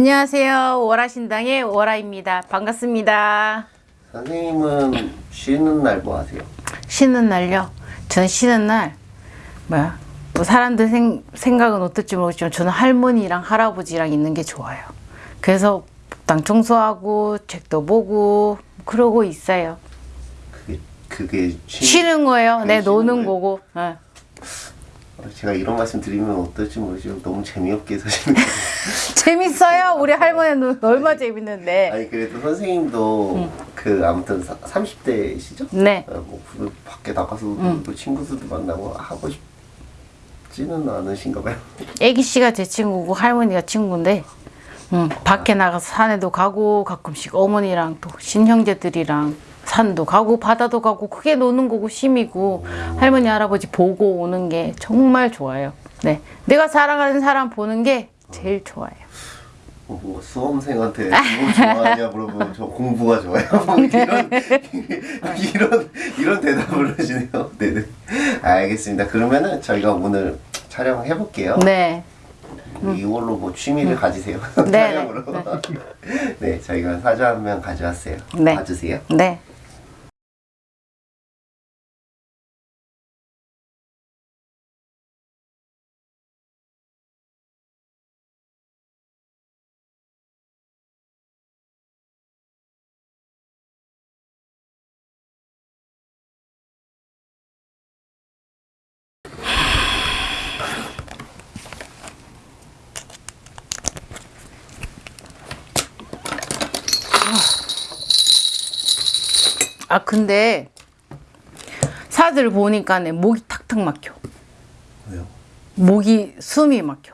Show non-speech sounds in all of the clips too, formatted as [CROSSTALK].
안녕하세요. 월화신당의 월화입니다. 반갑습니다. 선생님은 쉬는 날 뭐 하세요? 쉬는 날요? 저는 쉬는 날 뭐야? 뭐 사람들 생, 생각은 어떨지 모르겠지만 저는 할머니랑 할아버지랑 있는 게 좋아요. 그래서 당 청소하고 책도 보고 그러고 있어요. 그게 그게 쉬... 쉬는 거예요. 네, 노는? 거고. 예. 제가 이런 말씀 드리면 어떨지 모르지만 너무 재미없게 사시는 거예요. [LAUGHS] 재밌어요. 우리 할머니는 얼마 재밌는데. 아니 그래도 선생님도 그 아무튼 30대시죠? 네. 뭐그 밖에 나가서 또 친구들도 만나고 하고 싶지는 않으신가 봐요. 애기 씨가 제 친구고 할머니가 친구인데 음, 밖에 나가서 산에도 가고 가끔씩 어머니랑 또 친형제들이랑 산도 가고 바다도 가고 크게 노는 거고 심이고 할머니 할아버지 보고 오는 게 정말 좋아요. 네, 내가 사랑하는 사람 보는 게 제일 좋아요. 어, 뭐 수험생한테 뭐 좋아하냐 물어보면 저 공부가 좋아요. [LAUGHS] 뭐 이런 이런 이런 대답을 하시네요. 네네. 알겠습니다. 그러면은 저희가 오늘 촬영해 볼게요. 네, 이걸로 뭐 취미를 가지세요. 네, 촬영으로. [LAUGHS] 네, 저희가 사주 한 명 가져왔어요. 네. 봐주세요. 네. 아 근데 사들 보니까 내 목이 탁탁 막혀. 왜요? 목이 숨이 막혀.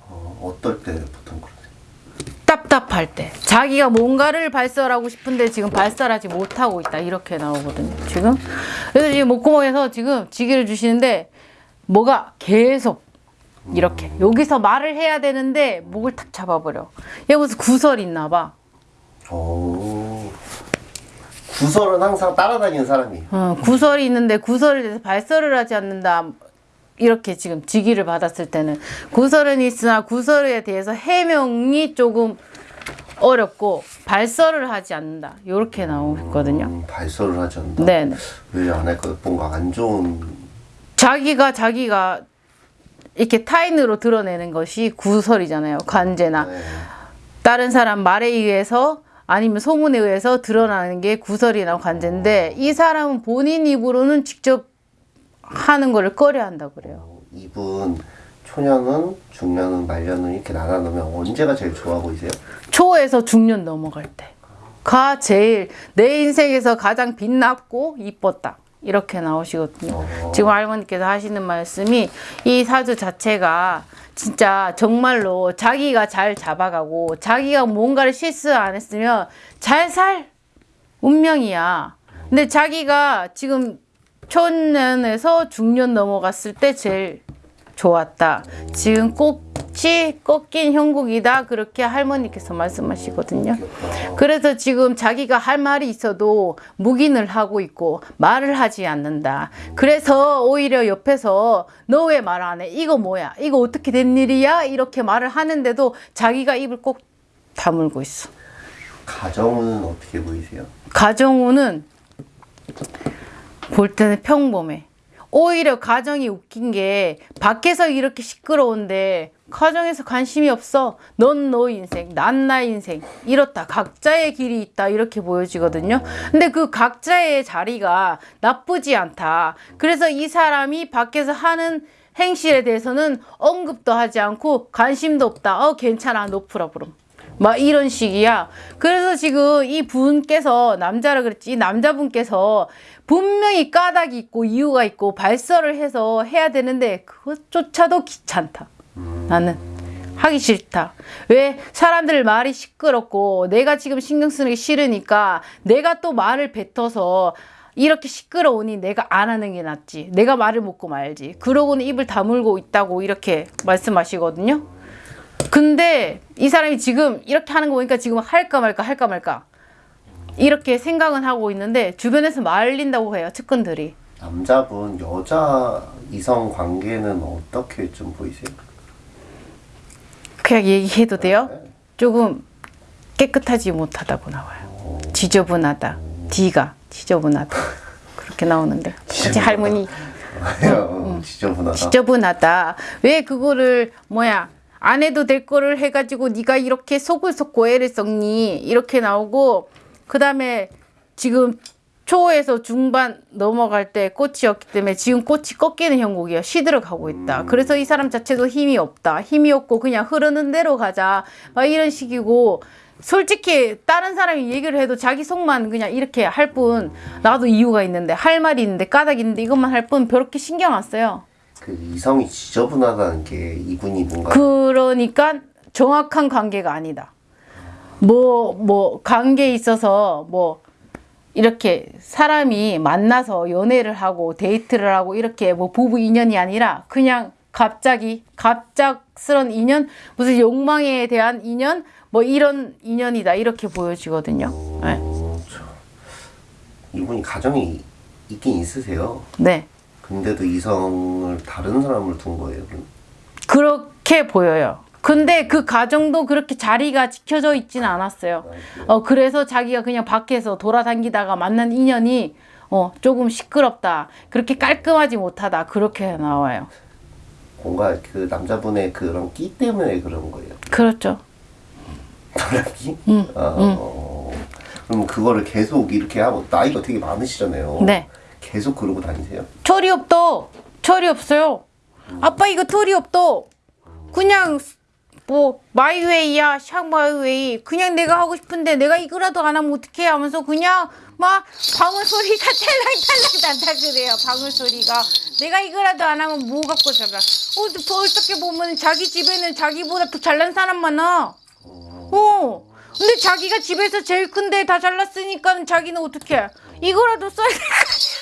어, 어떨 때 보통 그러세요? 답답할 때 자기가 뭔가를 발설하고 싶은데 지금 발설하지 못하고 있다 이렇게 나오거든요 지금 그래서 지금 목구멍에서 지금 지기를 주시는데 뭐가 계속 이렇게 여기서 말을 해야 되는데 목을 탁 잡아버려 얘 무슨 구설 있나 봐 오. 구설은 항상 따라다니는 사람이에요. 어, 구설이 있는데 구설에 대해서 발설을 하지 않는다 이렇게 지금 직위를 받았을 때는 구설은 있으나 구설에 대해서 해명이 조금 어렵고 발설을 하지 않는다 이렇게 나오거든요 음, 발설을 하지 않는다. 네네 왜안 할까요? 뭔가 안 좋은 자기가 자기가 이렇게 타인으로 드러내는 것이 구설이잖아요 관제나 네. 다른 사람 말에 의해서 아니면 소문에 의해서 드러나는 게 구설이나 관제인데 이 사람은 본인 입으로는 직접 하는 거를 꺼려 한다 그래요. 어, 이분 초년은, 중년은, 말년은 이렇게 나눠 놓으면 언제가 제일 좋아 보이세요? 초에서 중년 넘어갈 때 가 제일 내 인생에서 가장 빛났고 이뻤다. 이렇게 나오시거든요. 어. 지금 할머니께서 하시는 말씀이 이 사주 자체가 진짜 정말로 자기가 잘 잡아가고 자기가 뭔가를 실수 안 했으면 잘 살 운명이야. 근데 자기가 지금 초년에서 중년 넘어갔을 때 제일 좋았다. 지금 꽃이 꺾인 형국이다. 그렇게 할머니께서 말씀하시거든요. 그래서 지금 자기가 할 말이 있어도 묵인을 하고 있고 말을 하지 않는다. 그래서 오히려 옆에서 너 왜 말 안 해? 이거 뭐야? 이거 어떻게 된 일이야? 이렇게 말을 하는데도 자기가 입을 꼭 다물고 있어. 가정은 어떻게 보이세요? 가정우는 볼 때는 평범해. 오히려 가정이 웃긴 게 밖에서 이렇게 시끄러운데 가정에서 관심이 없어. 넌 너 인생, 난 나 인생. 이렇다. 각자의 길이 있다. 이렇게 보여지거든요. 근데 그 각자의 자리가 나쁘지 않다. 그래서 이 사람이 밖에서 하는 행실에 대해서는 언급도 하지 않고 관심도 없다. 어, 괜찮아. 너 풀어보름. 막 이런 식이야. 그래서 지금 이 분께서 남자라 그랬지 이 남자분께서 분명히 까닭이 있고 이유가 있고 발설을 해서 해야 되는데 그것조차도 귀찮다. 나는 하기 싫다. 왜 사람들 말이 시끄럽고 내가 지금 신경 쓰는 게 싫으니까 내가 또 말을 뱉어서 이렇게 시끄러우니 내가 안 하는 게 낫지. 내가 말을 먹고 말지. 그러고는 입을 다물고 있다고 이렇게 말씀하시거든요. 근데 이 사람이 지금 이렇게 하는 거 보니까 지금 할까 말까 할까 말까 이렇게 생각은 하고 있는데 주변에서 말린다고 해요 측근들이 남자분, 여자 이성 관계는 어떻게 좀 보이세요? 그냥 얘기해도 돼요? 조금 깨끗하지 못하다고 나와요. 지저분하다. D가 지저분하다. 그렇게 나오는데 같이 할머니 [LAUGHS] 어, 지저분하다. 지저분하다. 왜 그거를 뭐야 안 해도 될 거를 해가지고 네가 이렇게 속을 썩고 애를 썩니 이렇게 나오고 그 다음에 지금 초에서 중반 넘어갈 때 꽃이었기 때문에 지금 꽃이 꺾이는 형국이야 시들어 가고 있다. 그래서 이 사람 자체도 힘이 없다. 힘이 없고 그냥 흐르는 대로 가자. 막 이런 식이고 솔직히 다른 사람이 얘기를 해도 자기 속만 그냥 이렇게 할 뿐 나도 이유가 있는데 할 말이 있는데 까닭이 있는데 이것만 할뿐 그렇게 신경 안 써요. 그 이성이 지저분하다는 게 이분이 뭔가 그러니까 정확한 관계가 아니다. 뭐, 뭐, 관계에 있어서 뭐, 이렇게 사람이 만나서 연애를 하고 데이트를 하고 이렇게 뭐 부부 인연이 아니라 그냥 갑자기 갑작스런 인연, 무슨 욕망에 대한 인연, 뭐 이런 인연이다. 이렇게 보여지거든요. 네. 이분이 가정이 있긴 있으세요. 네. 근데도 이성을 다른 사람을 둔 거예요. 그럼. 그렇게 보여요. 근데 그 가정도 그렇게 자리가 지켜져 있진 않았어요. 어, 그래서 자기가 그냥 밖에서 돌아다니다가 만난 인연이 어, 조금 시끄럽다. 그렇게 깔끔하지 못하다. 그렇게 나와요. 뭔가 그 남자분의 그런 끼 때문에 그런 거예요. 그렇죠. 도라끼? 어, 그럼 그거를 계속 이렇게 하고 나이가 되게 많으시잖아요. 네. 계속 그러고 다니세요? 철이 없다. 철이 없어요. 아빠 이거 털이 없다. 그냥 뭐 마이웨이야 샹마이웨이 그냥 내가 하고 싶은데 내가 이거라도 안 하면 어떡해 하면서 그냥 막 방울 소리가 [LAUGHS] 찰랑찰랑 난다 그래요 방울 소리가 내가 이거라도 안 하면 뭐 갖고 살아 어, 또 어떻게 보면 자기 집에는 자기보다 더 잘난 사람 많아 어 근데 자기가 집에서 제일 큰데 다 잘났으니까 자기는 어떻게 이거라도 써야 돼 [LAUGHS]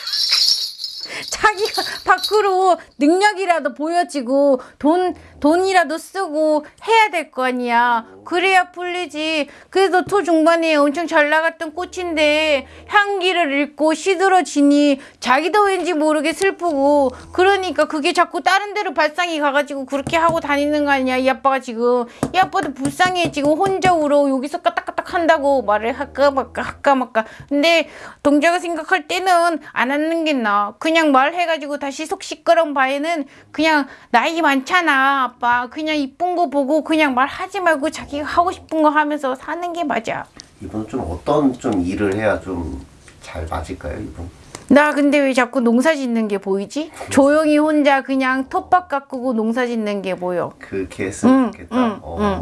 자기가 [LAUGHS] 밖으로 능력이라도 보여지고 돈 돈이라도 쓰고 해야 될 거 아니야. 그래야 풀리지. 그래서 토 중반에 엄청 잘 나갔던 꽃인데 향기를 잃고 시들어지니 자기도 왠지 모르게 슬프고 그러니까 그게 자꾸 다른 데로 발상이 가가지고 그렇게 하고 다니는 거 아니야. 이 아빠가 지금 이 아빠도 불쌍해 지금 혼자 울어 여기서 까딱까딱 한다고 말을 할까 말까 할까 말까. 근데 동자가 생각할 때는 안 하는 게 나아. 그냥 말 해가지고 다시 속 시끄러운 바에는 그냥 나이 많잖아 아빠. 그냥 이쁜 거 보고 그냥 말하지 말고 자기가 하고 싶은 거 하면서 사는 게 맞아. 이분은 좀 어떤 좀 일을 해야 좀 잘 맞을까요, 이분? 나 근데 왜 자꾸 농사 짓는 게 보이지? [LAUGHS] 조용히 혼자 그냥 텃밭 가꾸고 농사 짓는 게 보여. 그렇게 했으면 응, 좋겠다. 응, 어, 참,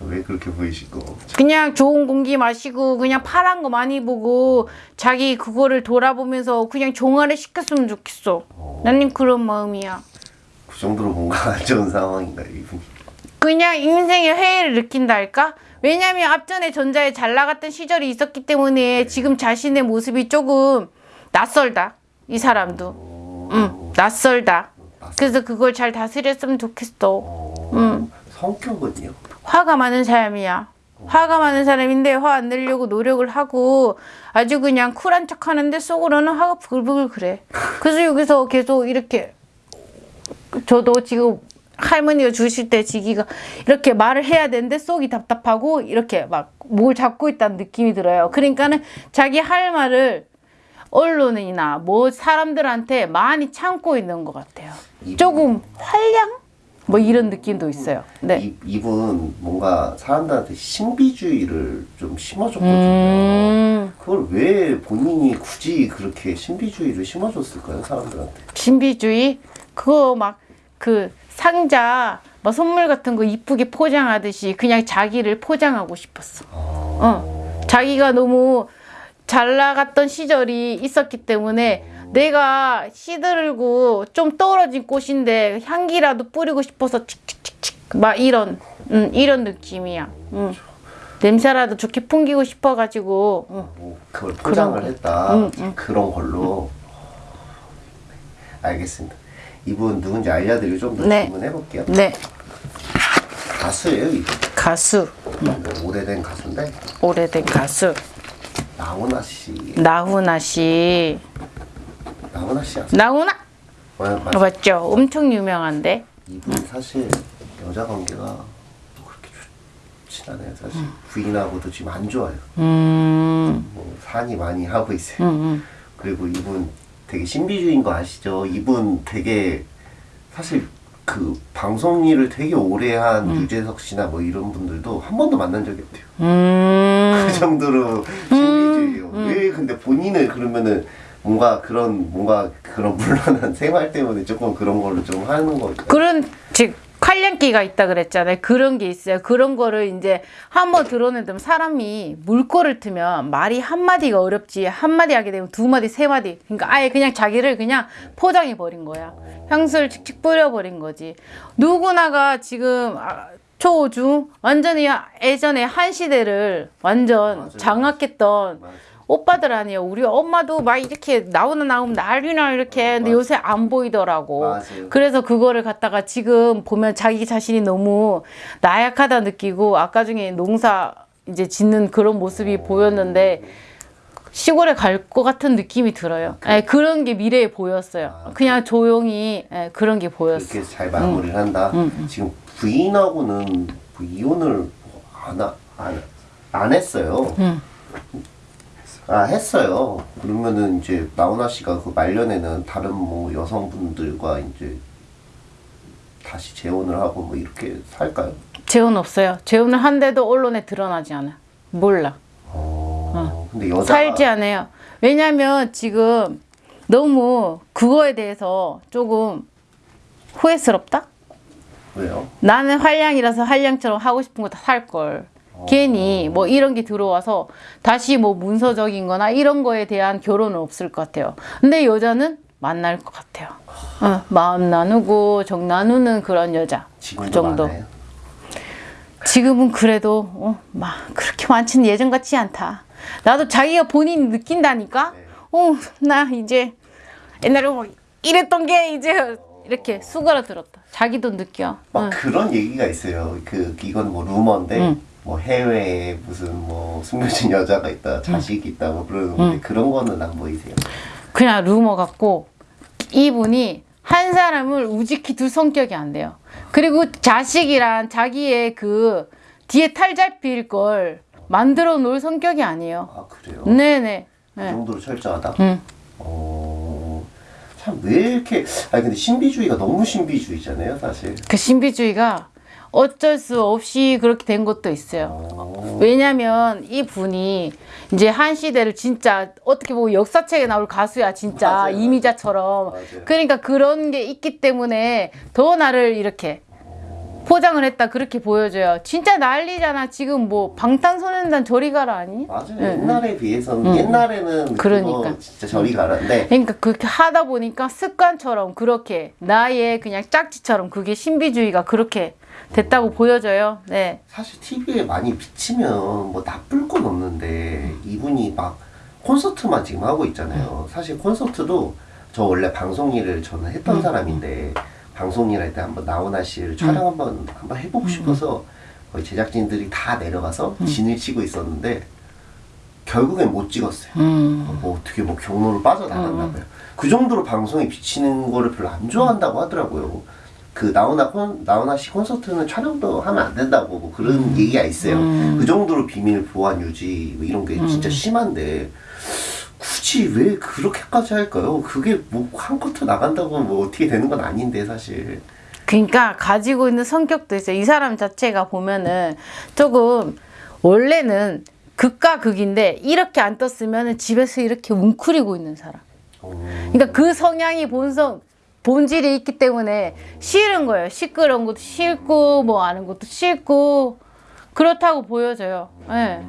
왜 그렇게 보이시고? 그냥 좋은 공기 마시고 그냥 파란 거 많이 보고 자기 그거를 돌아보면서 그냥 종아리 시켰으면 좋겠어. 나는 그런 마음이야. 그 정도로 뭔가 안 좋은 상황인가요, 이분이? 그냥 인생의 회의를 느낀다 할까? 왜냐면 앞전에 전자에 잘 나갔던 시절이 있었기 때문에 지금 자신의 모습이 조금 낯설다. 이 사람도. 응, 낯설다. 그래서 그걸 잘 다스렸으면 좋겠어. 어, 성격은요? 화가 많은 사람이야. 화가 많은 사람인데 화 안 내려고 노력을 하고 아주 그냥 쿨한 척 하는데 속으로는 화가 부글부글 그래. 그래서 여기서 계속 이렇게 저도 지금 할머니가 주실 때 지기가 이렇게 말을 해야 되는데 속이 답답하고 이렇게 막 뭘 잡고 있다는 느낌이 들어요. 그러니까는 자기 할 말을 언론이나 뭐 사람들한테 많이 참고 있는 것 같아요. 조금 활량? 뭐 이런 느낌도 있어요. 네. 이, 이분 뭔가 사람들한테 신비주의를 좀 심어줬거든요. 음, 그걸 왜 본인이 굳이 그렇게 신비주의를 심어줬을까요, 사람들한테? 신비주의? 그거 막 그 상자 뭐 선물 같은 거 이쁘게 포장하듯이 그냥 자기를 포장하고 싶었어. 어. 자기가 너무 잘 나갔던 시절이 있었기 때문에 내가 시들고 좀 떨어진 꽃인데 향기라도 뿌리고 싶어서 칙칙칙칙 막 이런 음, 이런 느낌이야. 음. 냄새라도 좋게 풍기고 싶어가지고 음. 뭐 그걸 포장을 거. 했다. 응, 그런 걸로. 알겠습니다. 이분 누군지 알려드리고 좀더 네. 질문해 볼게요. 네 가수예요, 이분. 가수 뭐 오래된 가수인데 오래된 가수 나훈아 씨. 나훈아 씨 나훈아 씨 아세요? 나훈아 어, 맞아. 맞죠? 엄청 유명한데 이분 사실 여자 관계가 그렇게 좋진 않아요 사실 부인하고도 지금 안 좋아요 음, 뭐 산이 많이 하고 있어요 음, 음. 그리고 이분 되게 신비주의인 거 아시죠? 이분 되게 사실 그 방송 일을 되게 오래 한 유재석 씨나 뭐 이런 분들도 한 번도 만난 적이 없대요. 음. [LAUGHS] 그 정도로 신비주의예요. 왜 근데 본인을 그러면은 뭔가 그런 뭔가 그런 물란한 [LAUGHS] 생활 때문에 조금 그런 걸로 좀 하는 거 그런 즉 활량기가 있다 그랬잖아요. 그런 게 있어요. 그런 거를 이제 한번 드러내면 사람이 물꼬를 트면 말이 한 마디가 어렵지 한 마디 하게 되면 두 마디 세 마디 그러니까 아예 그냥 자기를 그냥 포장해 버린 거야. 향수를 칙칙 뿌려 버린 거지. 누구나가 지금 아, 초중 완전히 예전에 한 시대를 완전 맞아요. 장악했던 맞아요. 오빠들 아니에요. 우리 엄마도 막 이렇게 나오나 나오면 난리나 이렇게 근데 맞아. 요새 안 보이더라고. 맞아요. 그래서 그거를 갖다가 지금 보면 자기 자신이 너무 나약하다 느끼고 아까 중에 농사 이제 짓는 그런 모습이 보였는데 시골에 갈 것 같은 느낌이 들어요. 예, 그런 게 미래에 보였어요. 아, 그냥 조용히 예, 그런 게 보였어. 그렇게 잘 마무리를 한다. 지금 부인하고는 뭐 이혼을 안, 하- 안, 안 했어요. 음. 아 했어요. 그러면은 이제 나훈아 씨가 그 말년에는 다른 뭐 여성분들과 이제 다시 재혼을 하고 뭐 이렇게 살까요? 재혼 없어요. 재혼을 한데도 언론에 드러나지 않아. 몰라. 어, 근데 여자 살지 않아요. 왜냐면 지금 너무 그거에 대해서 조금 후회스럽다? 왜요? 나는 한량이라서 한량처럼 하고 싶은 거다살 걸. 괜히 뭐 이런 게 들어와서 다시 뭐 문서적인 거나 이런 거에 대한 결혼은 없을 것 같아요. 근데 여자는 만날 것 같아요. 어, 마음 나누고 정 나누는 그런 여자. 그 정도. 많아요. 지금은 그래도 어, 막 그렇게 많지는 예전 같지 않다. 나도 자기가 본인이 느낀다니까. 네. 어, 나 이제 옛날에 뭐 이랬던 게 이제 이렇게 수그러들었다. 자기도 느껴. 막 응. 그런 얘기가 있어요. 그 이건 뭐 루머인데 응. 뭐 해외에 무슨 뭐 숨겨진 여자가 있다, 자식이 있다 뭐 그러는데 그런 거는 안 보이세요? 그냥 루머 같고 이분이 한 사람을 우직히 둘 성격이 안 돼요. 그리고 자식이란 자기의 그 뒤에 탈 잡힐 걸 만들어 놓을 성격이 아니에요. 아 그래요? 네네. 그 네. 정도로 철저하다. 응. 어, 참 왜 이렇게 아니 근데 신비주의가 너무 신비주의잖아요, 사실. 그 신비주의가 어쩔 수 없이 그렇게 된 것도 있어요. 어, 왜냐면 이 분이 이제 한 시대를 진짜 어떻게 보면 역사책에 나올 가수야 진짜 맞아요. 이미자처럼 맞아요. 그러니까 그런 게 있기 때문에 더 나를 이렇게 포장을 했다 그렇게 보여줘요 진짜 난리잖아 지금 뭐 방탄소년단 저리 가라 아니? 맞아요. 응, 옛날에 비해서는 옛날에는 그러니까. 진짜 저리 가라인데 그러니까 그렇게 하다 보니까 습관처럼 그렇게 나의 그냥 짝지처럼 그게 신비주의가 그렇게 됐다고 보여져요 네. 사실 TV에 많이 비치면 뭐 나쁠 건 없는데 이분이 막 콘서트만 지금 하고 있잖아요. 사실 콘서트도 저 원래 방송 일을 저는 했던 사람인데 방송 일할 때 한번 나훈아 씨를 촬영 한번 한번 해보고 싶어서 거의 제작진들이 다 내려가서 진을 치고 있었는데 결국엔 못 찍었어요. 음. 뭐 어떻게 뭐 경로를 빠져나갔나 봐요. 그 정도로 방송에 비치는 거를 별로 안 좋아한다고 하더라고요. 그 나훈아 콘 나훈아 씨 콘서트는 촬영도 하면 안 된다고 뭐 그런 얘기가 있어요. 그 정도로 비밀 보안 유지 뭐 이런 게 진짜 심한데 굳이 왜 그렇게까지 할까요? 그게 뭐 한 커트 나간다고 뭐 어떻게 되는 건 아닌데 사실. 그러니까 가지고 있는 성격도 있어요. 이 사람 자체가 보면은 조금 원래는 극과 극인데 이렇게 안 떴으면 집에서 이렇게 웅크리고 있는 사람. 어, 그러니까 그 성향이 본성 본질이 있기 때문에 싫은 거예요. 시끄러운 것도 싫고 뭐 아는 것도 싫고 그렇다고 보여져요. 예.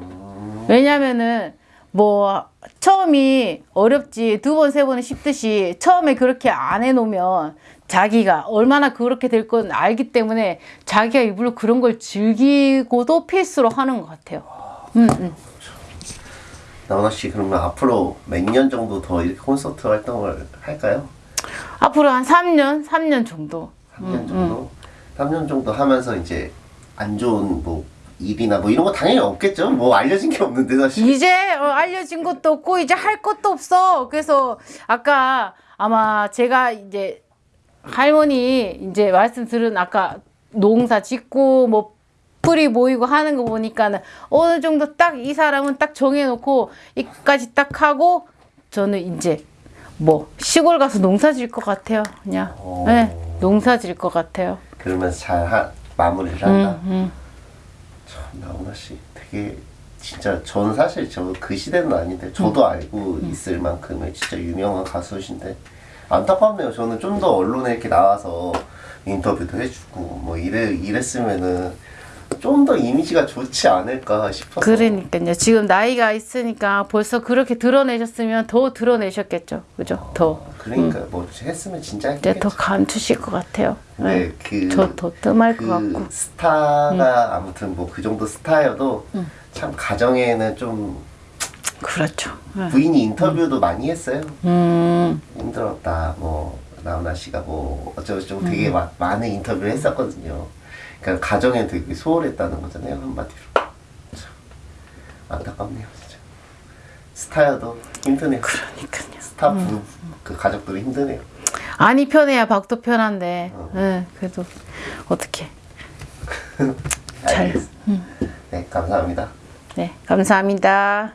왜냐면은 뭐 처음이 어렵지 두 번 세 번은 쉽듯이 처음에 그렇게 안 해놓으면 자기가 얼마나 그렇게 될 건 알기 때문에 자기가 일부러 그런 걸 즐기고도 필수로 하는 것 같아요. 음, 음. 나훈아 씨 그러면 앞으로 몇 년 정도 더 이렇게 콘서트 활동을 할까요? 앞으로 한 3년, 3년 정도. 3년 정도? 3년 정도 하면서 이제 안 좋은 뭐 일이나 뭐 이런 거 당연히 없겠죠. 뭐 알려진 게 없는데 사실. 이제 어, 알려진 것도 없고 이제 할 것도 없어. 그래서 아까 아마 제가 이제 할머니 이제 말씀 들은 아까 농사 짓고 뭐 커플이 모이고 하는 거 보니까는 어느 정도 딱 이 사람은 딱 정해놓고 이까지 딱 하고 저는 이제 뭐 시골 가서 농사 질 것 같아요. 그냥 오. 네, 농사 질 것 같아요. 그러면서 잘 하, 마무리를 한다. 음, 음. 참 나훈아 씨 되게 진짜 저는 사실 저 그 시대는 아닌데 저도 음. 알고 있을 만큼의 진짜 유명한 가수신데 안타깝네요. 저는 좀 더 언론에 이렇게 나와서 인터뷰도 해주고 뭐 이래 이랬으면은 좀 더 이미지가 좋지 않을까 싶어서. 그러니까요. 지금 나이가 있으니까 벌써 그렇게 드러내셨으면 더 드러내셨겠죠. 그죠? 더. 그러니까 뭐 했으면 진짜 했겠죠. 더 감추실 것 같아요. 네, 그, 저더 뜸할 그 것 같고. 음. 스타가 아무튼 뭐 그 정도 스타여도 참 가정에는 좀 그렇죠. 네. 부인이 인터뷰도 많이 했어요. 음, 힘들었다. 뭐 나훈아 씨가 뭐 어쩌고저쩌고 음. 되게 마- 많은 인터뷰를 했었거든요. 그러니까 가정에 되게 소홀했다는 거잖아요 한마디로. 참 안타깝네요 진짜. 스타여도 힘드네요. 그러니까요. 스타 부, 그 가족들이 힘드네요. 아니 편해야 박도 편한데. 어. 네, 그래도 어떻게? [LAUGHS] 잘. 알겠습니다. 네 감사합니다. 네, 감사합니다.